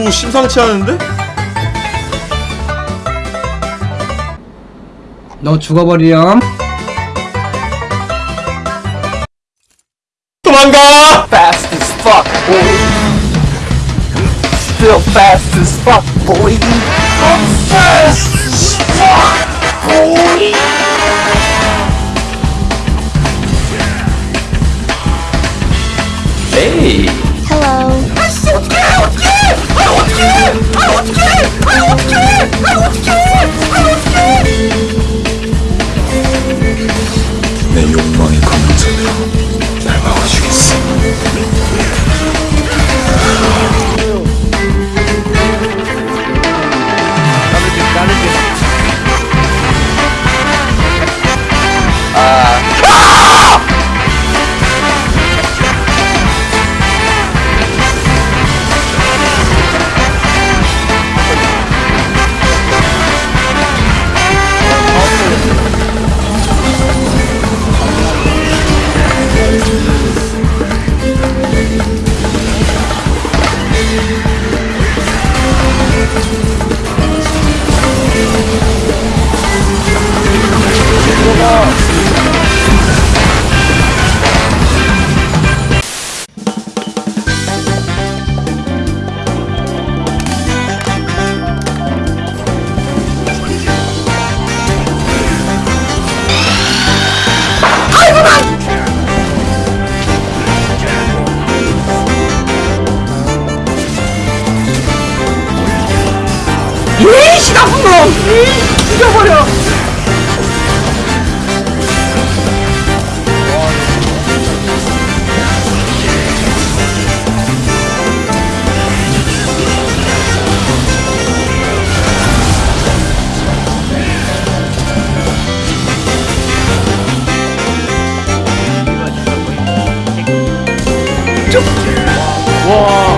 오 심상치 않은데? 너 죽어버리렴 도망가! fast as fuck, boy. Still fast as fuck, boy. I'm fast 이 죽여버려. 와